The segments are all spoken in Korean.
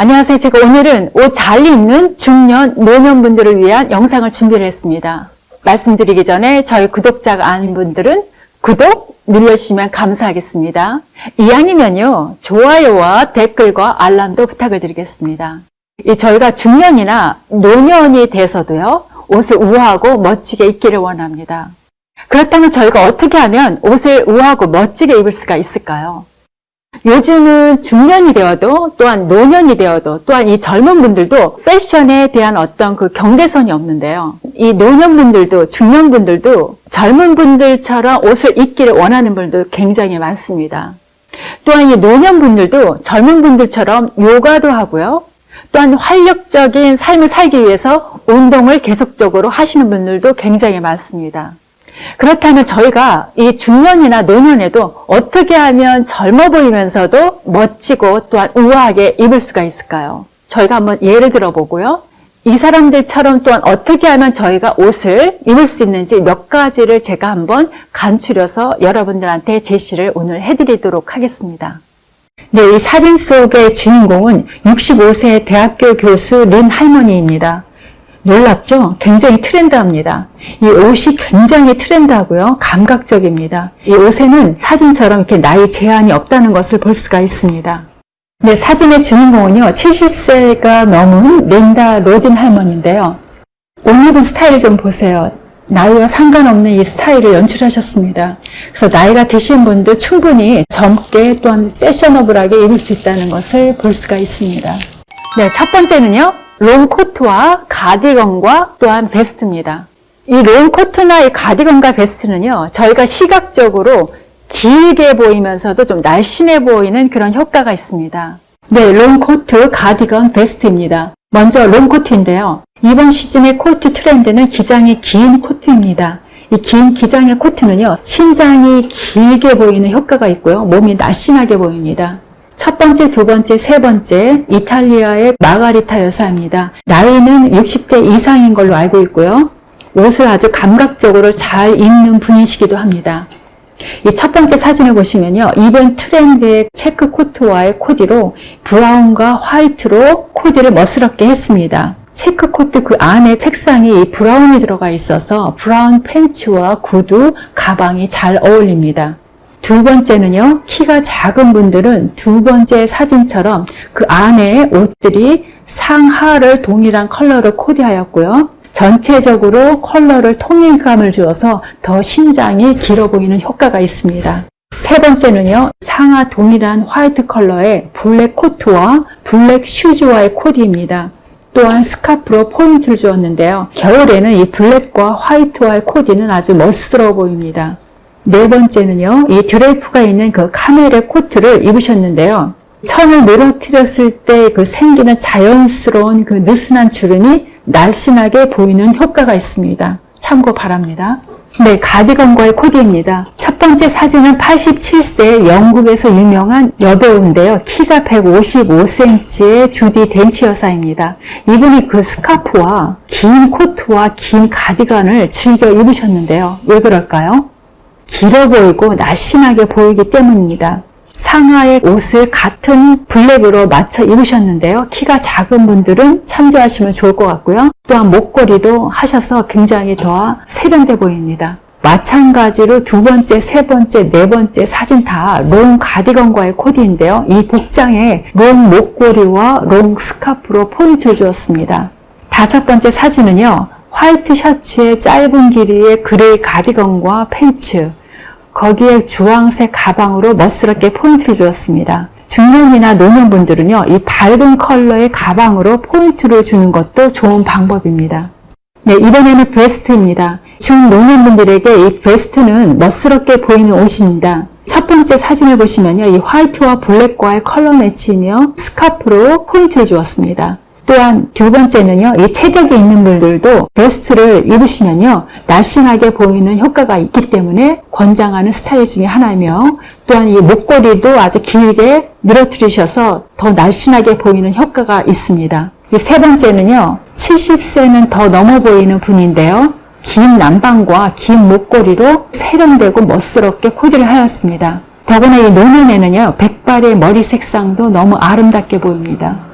안녕하세요. 제가 오늘은 옷 잘 입는 중년, 노년분들을 위한 영상을 준비를 했습니다. 말씀드리기 전에 저희 구독자가 아닌 분들은 구독 눌러주시면 감사하겠습니다. 이왕이면요, 좋아요와 댓글과 알람도 부탁을 드리겠습니다. 이 저희가 중년이나 노년이 돼서도요, 옷을 우아하고 멋지게 입기를 원합니다. 그렇다면 저희가 어떻게 하면 옷을 우아하고 멋지게 입을 수가 있을까요? 요즘은 중년이 되어도 또한 노년이 되어도 또한 이 젊은 분들도 패션에 대한 어떤 그 경계선이 없는데요. 이 노년분들도 중년분들도 젊은 분들처럼 옷을 입기를 원하는 분들도 굉장히 많습니다. 또한 이 노년분들도 젊은 분들처럼 요가도 하고요. 또한 활력적인 삶을 살기 위해서 운동을 계속적으로 하시는 분들도 굉장히 많습니다. 그렇다면 저희가 이 중년이나 노년에도 어떻게 하면 젊어 보이면서도 멋지고 또한 우아하게 입을 수가 있을까요? 저희가 한번 예를 들어보고요. 이 사람들처럼 또한 어떻게 하면 저희가 옷을 입을 수 있는지 몇 가지를 제가 한번 간추려서 여러분들한테 제시를 오늘 해드리도록 하겠습니다. 네, 이 사진 속의 주인공은 65세 대학교 교수 린 할머니입니다. 놀랍죠? 굉장히 트렌드합니다. 이 옷이 굉장히 트렌드하고요. 감각적입니다. 이 옷에는 사진처럼 이렇게 나이 제한이 없다는 것을 볼 수가 있습니다. 네, 사진의 주인공은요. 70세가 넘은 린다 로딘 할머니인데요. 옷 입은 스타일 좀 보세요. 나이와 상관없는 이 스타일을 연출하셨습니다. 그래서 나이가 드신 분도 충분히 젊게 또한 패셔너블하게 입을 수 있다는 것을 볼 수가 있습니다. 네, 첫 번째는요. 롱코트와 가디건과 또한 베스트입니다. 이 롱코트나 이 가디건과 베스트는요. 저희가 시각적으로 길게 보이면서도 좀 날씬해 보이는 그런 효과가 있습니다. 네, 롱코트, 가디건, 베스트입니다. 먼저 롱코트인데요. 이번 시즌의 코트 트렌드는 기장이 긴 코트입니다. 이 긴 기장의 코트는요. 신장이 길게 보이는 효과가 있고요. 몸이 날씬하게 보입니다. 첫 번째, 두 번째, 세 번째 이탈리아의 마가리타 여사입니다. 나이는 60대 이상인 걸로 알고 있고요. 옷을 아주 감각적으로 잘 입는 분이시기도 합니다. 이 첫 번째 사진을 보시면요. 이번 트렌드의 체크 코트와의 코디로 브라운과 화이트로 코디를 멋스럽게 했습니다. 체크 코트 그 안에 색상이 브라운이 들어가 있어서 브라운 팬츠와 구두, 가방이 잘 어울립니다. 두 번째는요. 키가 작은 분들은 두 번째 사진처럼 그 안에 옷들이 상하를 동일한 컬러로 코디하였고요. 전체적으로 컬러를 통일감을 주어서 더 신장이 길어 보이는 효과가 있습니다. 세 번째는요. 상하 동일한 화이트 컬러의 블랙 코트와 블랙 슈즈와의 코디입니다. 또한 스카프로 포인트를 주었는데요. 겨울에는 이 블랙과 화이트와의 코디는 아주 멋스러워 보입니다. 네 번째는요. 이 드레이프가 있는 그 카멜의 코트를 입으셨는데요. 천을 늘어뜨렸을 때 그 생기는 자연스러운 그 느슨한 주름이 날씬하게 보이는 효과가 있습니다. 참고 바랍니다. 네, 가디건과의 코디입니다. 첫 번째 사진은 87세 영국에서 유명한 여배우인데요. 키가 155cm의 주디 덴치 여사입니다. 이분이 그 스카프와 긴 코트와 긴 가디건을 즐겨 입으셨는데요. 왜 그럴까요? 길어 보이고 날씬하게 보이기 때문입니다. 상하의 옷을 같은 블랙으로 맞춰 입으셨는데요. 키가 작은 분들은 참조하시면 좋을 것 같고요. 또한 목걸이도 하셔서 굉장히 더 세련돼 보입니다. 마찬가지로 두 번째, 세 번째, 네 번째 사진 다 롱 가디건과의 코디인데요. 이 복장에 롱 목걸이와 롱 스카프로 포인트를 주었습니다. 다섯 번째 사진은요. 화이트 셔츠의 짧은 길이의 그레이 가디건과 팬츠, 거기에 주황색 가방으로 멋스럽게 포인트를 주었습니다. 중년이나 노년분들은요. 이 밝은 컬러의 가방으로 포인트를 주는 것도 좋은 방법입니다. 네, 이번에는 베스트입니다. 중노년분들에게 이 베스트는 멋스럽게 보이는 옷입니다. 첫 번째 사진을 보시면요. 이 화이트와 블랙과의 컬러 매치며 스카프로 포인트를 주었습니다. 또한 두 번째는요. 이 체격이 있는 분들도 베스트를 입으시면요. 날씬하게 보이는 효과가 있기 때문에 권장하는 스타일 중에 하나이며 또한 이 목걸이도 아주 길게 늘어뜨리셔서 더 날씬하게 보이는 효과가 있습니다. 세 번째는요. 70세는 더 넘어 보이는 분인데요. 긴 남방과 긴 목걸이로 세련되고 멋스럽게 코디를 하였습니다. 더구나 이 노년에는요. 백발의 머리 색상도 너무 아름답게 보입니다.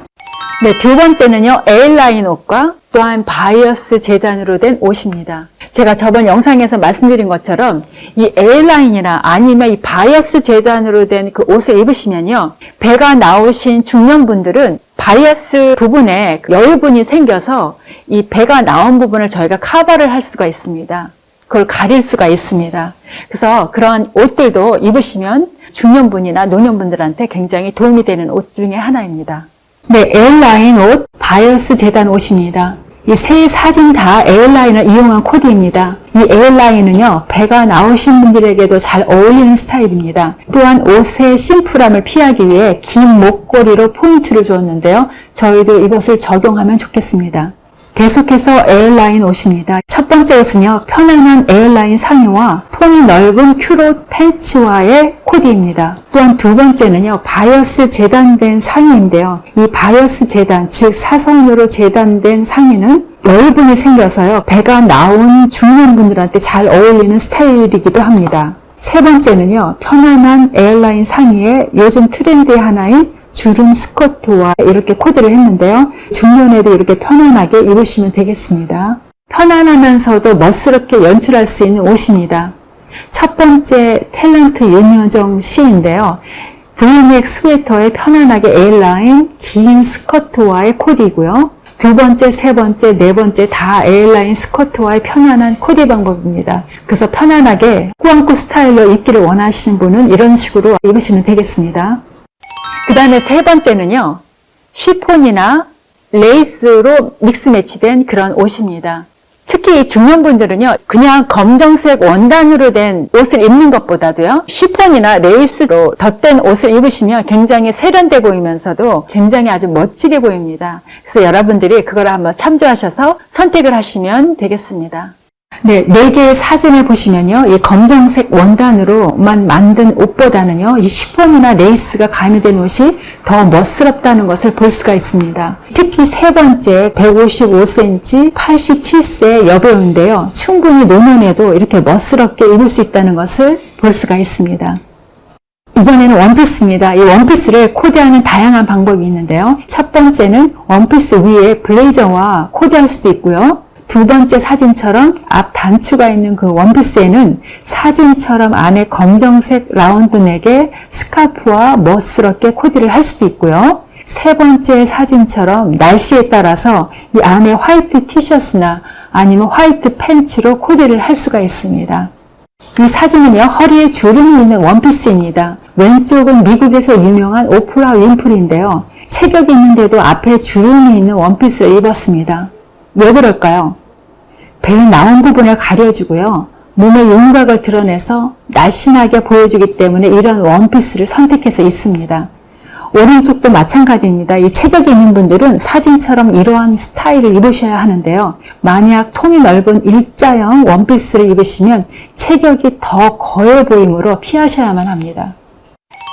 네, 두 번째는요, A라인 옷과 또한 바이어스 재단으로 된 옷입니다. 제가 저번 영상에서 말씀드린 것처럼 이 A라인이나 아니면 이 바이어스 재단으로 된 그 옷을 입으시면요, 배가 나오신 중년분들은 바이어스 부분에 여유분이 생겨서 이 배가 나온 부분을 저희가 커버를 할 수가 있습니다. 그걸 가릴 수가 있습니다. 그래서 그런 옷들도 입으시면 중년분이나 노년분들한테 굉장히 도움이 되는 옷 중에 하나입니다. 네, A라인 옷, 바이어스 재단 옷입니다. 이 세 사진 다 A라인을 이용한 코디입니다. 이 A라인은요, 배가 나오신 분들에게도 잘 어울리는 스타일입니다. 또한 옷의 심플함을 피하기 위해 긴 목걸이로 포인트를 주었는데요. 저희도 이것을 적용하면 좋겠습니다. 계속해서 A라인 옷입니다. 첫 번째 옷은요, 편안한 A라인 상의와 통이 넓은 큐롯 팬츠와의 코디입니다. 또한 두 번째는요, 바이어스 재단된 상의인데요. 이 바이어스 재단, 즉 사선으로 재단된 상의는 여유분이 생겨서요, 배가 나온 중년분들한테 잘 어울리는 스타일이기도 합니다. 세 번째는요, 편안한 A라인 상의에 요즘 트렌드의 하나인 주름 스커트와 이렇게 코디를 했는데요. 중년에도 이렇게 편안하게 입으시면 되겠습니다. 편안하면서도 멋스럽게 연출할 수 있는 옷입니다. 첫 번째 탤런트 윤여정 씨인데요. 브이넥 스웨터에 편안하게 A라인 긴 스커트와의 코디고요. 두 번째, 세 번째, 네 번째 다 A라인 스커트와의 편안한 코디 방법입니다. 그래서 편안하게 꾸안꾸 스타일로 입기를 원하시는 분은 이런 식으로 입으시면 되겠습니다. 그 다음에 세 번째는요, 시폰이나 레이스로 믹스 매치된 그런 옷입니다. 특히 이 중년분들은요, 그냥 검정색 원단으로 된 옷을 입는 것보다도요, 시폰이나 레이스로 덧댄 옷을 입으시면 굉장히 세련돼 보이면서도 굉장히 아주 멋지게 보입니다. 그래서 여러분들이 그걸 한번 참조하셔서 선택을 하시면 되겠습니다. 네, 네 개의 사진을 보시면요. 이 검정색 원단으로만 만든 옷보다는요. 이 시폰이나 레이스가 가미된 옷이 더 멋스럽다는 것을 볼 수가 있습니다. 특히 세 번째 155cm, 87세 여배우인데요. 충분히 노년에도 이렇게 멋스럽게 입을 수 있다는 것을 볼 수가 있습니다. 이번에는 원피스입니다. 이 원피스를 코디하는 다양한 방법이 있는데요. 첫 번째는 원피스 위에 블레이저와 코디할 수도 있고요. 두 번째 사진처럼 앞 단추가 있는 그 원피스에는 사진처럼 안에 검정색 라운드 넥에 스카프와 멋스럽게 코디를 할 수도 있고요. 세 번째 사진처럼 날씨에 따라서 이 안에 화이트 티셔츠나 아니면 화이트 팬츠로 코디를 할 수가 있습니다. 이 사진은요, 허리에 주름이 있는 원피스입니다. 왼쪽은 미국에서 유명한 오프라 윈프리인데요. 체격이 있는데도 앞에 주름이 있는 원피스를 입었습니다. 왜 그럴까요? 배 나온 부분을 가려주고요. 몸의 윤곽을 드러내서 날씬하게 보여주기 때문에 이런 원피스를 선택해서 입습니다. 오른쪽도 마찬가지입니다. 이 체격이 있는 분들은 사진처럼 이러한 스타일을 입으셔야 하는데요. 만약 통이 넓은 일자형 원피스를 입으시면 체격이 더 거해 보이므로 피하셔야만 합니다.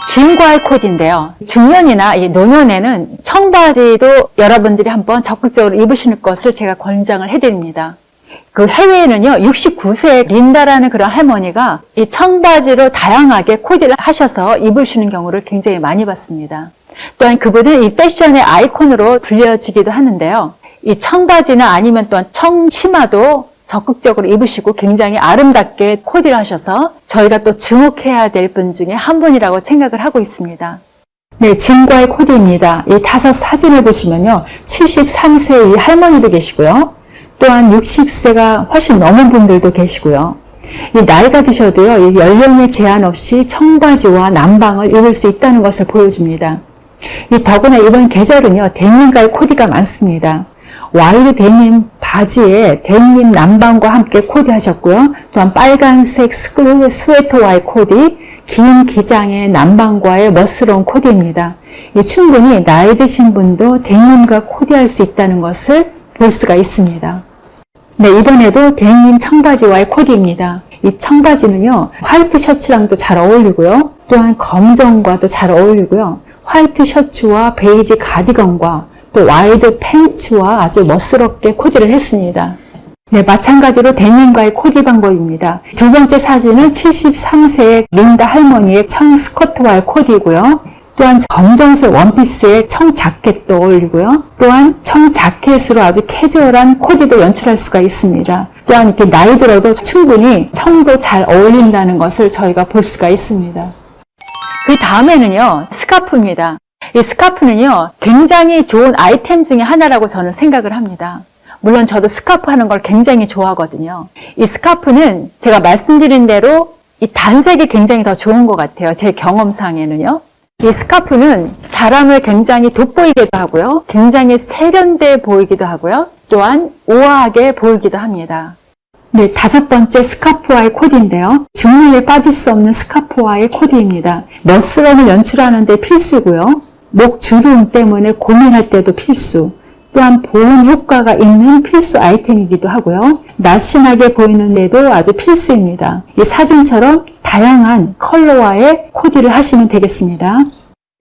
진과의 코디인데요. 중년이나 이 노년에는 청바지도 여러분들이 한번 적극적으로 입으시는 것을 제가 권장을 해드립니다. 그 해외에는요, 69세 린다라는 그런 할머니가 이 청바지로 다양하게 코디를 하셔서 입으시는 경우를 굉장히 많이 봤습니다. 또한 그분은 이 패션의 아이콘으로 불려지기도 하는데요. 이 청바지나 아니면 또한 청치마도 적극적으로 입으시고 굉장히 아름답게 코디를 하셔서 저희가 또 주목해야 될 분 중에 한 분이라고 생각을 하고 있습니다. 네, 진과의 코디입니다. 이 다섯 사진을 보시면요. 73세의 할머니도 계시고요. 또한 60세가 훨씬 넘은 분들도 계시고요. 이 나이가 드셔도요, 이 연령의 제한 없이 청바지와 남방을 입을 수 있다는 것을 보여줍니다. 이 더구나 이번 계절은요, 데님과의 코디가 많습니다. 와이드 데님 바지에 데님 남방과 함께 코디하셨고요. 또한 빨간색 스웨터와의 코디, 긴 기장의 남방과의 멋스러운 코디입니다. 충분히 나이 드신 분도 데님과 코디할 수 있다는 것을 볼 수가 있습니다. 네, 이번에도 데님 청바지와의 코디입니다. 이 청바지는요, 화이트 셔츠랑도 잘 어울리고요. 또한 검정과도 잘 어울리고요. 화이트 셔츠와 베이지 가디건과 또 와이드 팬츠와 아주 멋스럽게 코디를 했습니다. 네, 마찬가지로 데님과의 코디 방법입니다. 두 번째 사진은 73세의 린다 할머니의 청 스커트와의 코디고요. 또한 검정색 원피스에 청 자켓도 어울리고요. 또한 청 자켓으로 아주 캐주얼한 코디도 연출할 수가 있습니다. 또한 이렇게 나이 들어도 충분히 청도 잘 어울린다는 것을 저희가 볼 수가 있습니다. 그 다음에는요, 스카프입니다. 이 스카프는요, 굉장히 좋은 아이템 중에 하나라고 저는 생각을 합니다. 물론 저도 스카프 하는 걸 굉장히 좋아하거든요. 이 스카프는 제가 말씀드린 대로 이 단색이 굉장히 더 좋은 것 같아요. 제 경험상에는요. 이 스카프는 사람을 굉장히 돋보이기도 하고요. 굉장히 세련돼 보이기도 하고요. 또한 우아하게 보이기도 합니다. 네, 다섯 번째 스카프와의 코디인데요. 중년에 빠질 수 없는 스카프와의 코디입니다. 멋스러움을 연출하는 데 필수고요. 목 주름 때문에 고민할 때도 필수. 또한 보온 효과가 있는 필수 아이템이기도 하고요. 날씬하게 보이는데도 아주 필수입니다. 이 사진처럼 다양한 컬러와의 코디를 하시면 되겠습니다.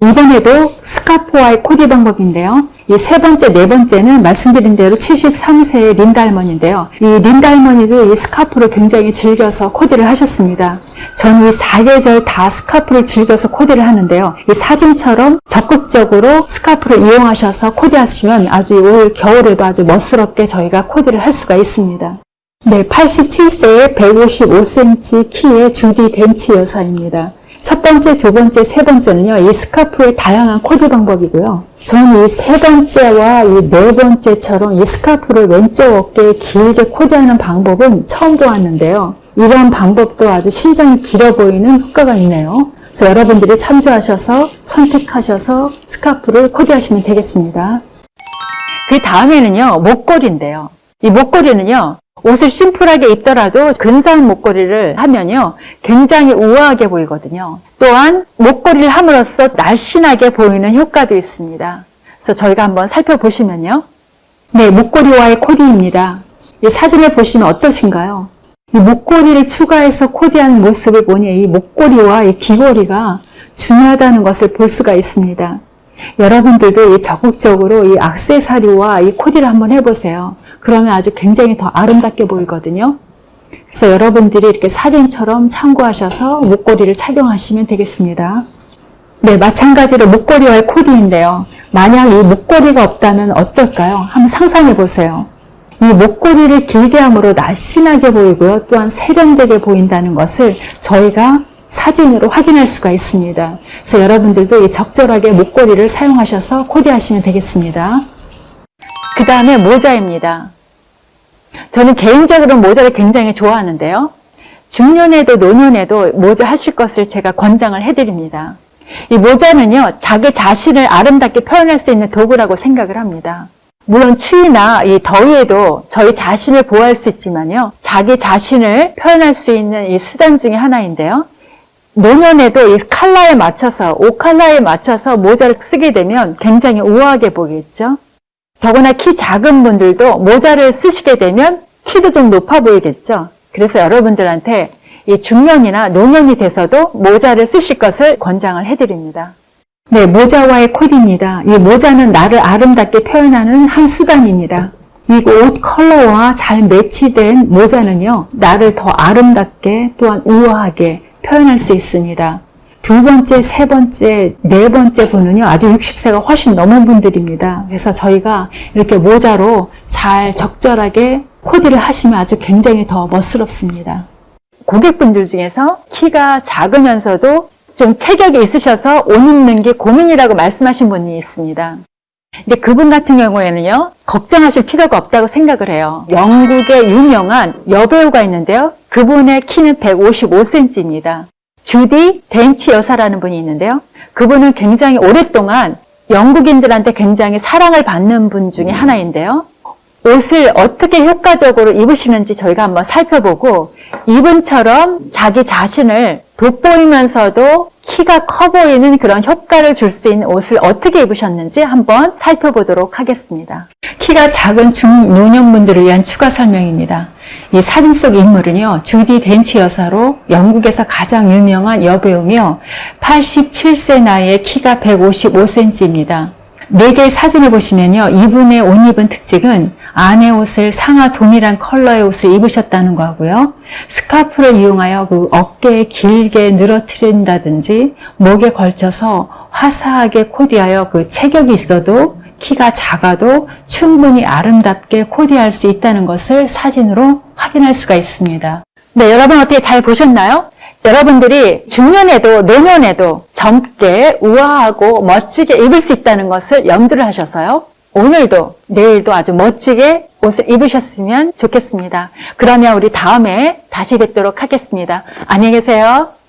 이번에도 스카프와의 코디 방법인데요. 이 세 번째, 네 번째는 말씀드린 대로 73세의 린다 할머니인데요. 이 린다 할머니도 이 스카프를 굉장히 즐겨서 코디를 하셨습니다. 저는 이 사계절 다 스카프를 즐겨서 코디를 하는데요. 이 사진처럼 적극적으로 스카프를 이용하셔서 코디하시면 아주 올 겨울에도 아주 멋스럽게 저희가 코디를 할 수가 있습니다. 네, 87세의 155cm 키의 주디 덴치 여사입니다. 첫 번째, 두 번째, 세 번째는요, 이 스카프의 다양한 코디 방법이고요. 저는 이 세 번째와 이 네 번째처럼 이 스카프를 왼쪽 어깨에 길게 코디하는 방법은 처음 보았는데요. 이런 방법도 아주 신장이 길어 보이는 효과가 있네요. 그래서 여러분들이 참조하셔서 선택하셔서 스카프를 코디하시면 되겠습니다. 그 다음에는요, 목걸이인데요. 이 목걸이는요, 옷을 심플하게 입더라도 근사한 목걸이를 하면요, 굉장히 우아하게 보이거든요. 또한 목걸이를 함으로써 날씬하게 보이는 효과도 있습니다. 그래서 저희가 한번 살펴보시면요. 네, 목걸이와의 코디입니다. 이 사진을 보시면 어떠신가요? 이 목걸이를 추가해서 코디한 모습을 보니 이 목걸이와 이 귀걸이가 중요하다는 것을 볼 수가 있습니다. 여러분들도 이 적극적으로 이 악세사리와 이 코디를 한번 해보세요. 그러면 아주 굉장히 더 아름답게 보이거든요. 그래서 여러분들이 이렇게 사진처럼 참고하셔서 목걸이를 착용하시면 되겠습니다. 네, 마찬가지로 목걸이와의 코디인데요. 만약 이 목걸이가 없다면 어떨까요? 한번 상상해 보세요. 이 목걸이를 길게 함으로 날씬하게 보이고요. 또한 세련되게 보인다는 것을 저희가 사진으로 확인할 수가 있습니다. 그래서 여러분들도 이 적절하게 목걸이를 사용하셔서 코디하시면 되겠습니다. 그 다음에 모자입니다. 저는 개인적으로 모자를 굉장히 좋아하는데요. 중년에도 노년에도 모자 하실 것을 제가 권장을 해드립니다. 이 모자는요, 자기 자신을 아름답게 표현할 수 있는 도구라고 생각을 합니다. 물론 추위나 이 더위에도 저희 자신을 보호할 수 있지만요, 자기 자신을 표현할 수 있는 이 수단 중에 하나인데요. 노년에도 이 컬러에 맞춰서, 옷 컬러에 맞춰서 모자를 쓰게 되면 굉장히 우아하게 보이겠죠. 더구나 키 작은 분들도 모자를 쓰시게 되면 키도 좀 높아 보이겠죠. 그래서 여러분들한테 이 중년이나 노년이 돼서도 모자를 쓰실 것을 권장을 해드립니다. 네, 모자와의 코디입니다. 이 모자는 나를 아름답게 표현하는 한 수단입니다. 이 옷 컬러와 잘 매치된 모자는요, 나를 더 아름답게 또한 우아하게 표현할 수 있습니다. 두 번째, 세 번째, 네 번째 분은요, 아주 60세가 훨씬 넘은 분들입니다. 그래서 저희가 이렇게 모자로 잘 적절하게 코디를 하시면 아주 굉장히 더 멋스럽습니다. 고객분들 중에서 키가 작으면서도 좀 체격이 있으셔서 옷 입는 게 고민이라고 말씀하신 분이 있습니다. 근데 그분 같은 경우에는요, 걱정하실 필요가 없다고 생각을 해요. 영국의 유명한 여배우가 있는데요. 그분의 키는 155cm입니다. 주디 덴치 여사라는 분이 있는데요. 그분은 굉장히 오랫동안 영국인들한테 굉장히 사랑을 받는 분 중에 하나인데요. 옷을 어떻게 효과적으로 입으시는지 저희가 한번 살펴보고 이분처럼 자기 자신을 돋보이면서도 키가 커 보이는 그런 효과를 줄 수 있는 옷을 어떻게 입으셨는지 한번 살펴보도록 하겠습니다. 키가 작은 중노년분들을 위한 추가 설명입니다. 이 사진 속 인물은요, 주디 덴치 여사로 영국에서 가장 유명한 여배우며 87세 나이에 키가 155cm입니다. 네 개의 사진을 보시면요. 이분의 옷 입은 특징은 안의 옷을 상하 동일한 컬러의 옷을 입으셨다는 거고요. 스카프를 이용하여 그 어깨에 길게 늘어뜨린다든지 목에 걸쳐서 화사하게 코디하여 그 체격이 있어도 키가 작아도 충분히 아름답게 코디할 수 있다는 것을 사진으로 확인할 수가 있습니다. 네, 여러분 어떻게 잘 보셨나요? 여러분들이 중년에도 노년에도 젊게 우아하고 멋지게 입을 수 있다는 것을 염두를 하셔서요. 오늘도 내일도 아주 멋지게 옷을 입으셨으면 좋겠습니다. 그러면 우리 다음에 다시 뵙도록 하겠습니다. 안녕히 계세요.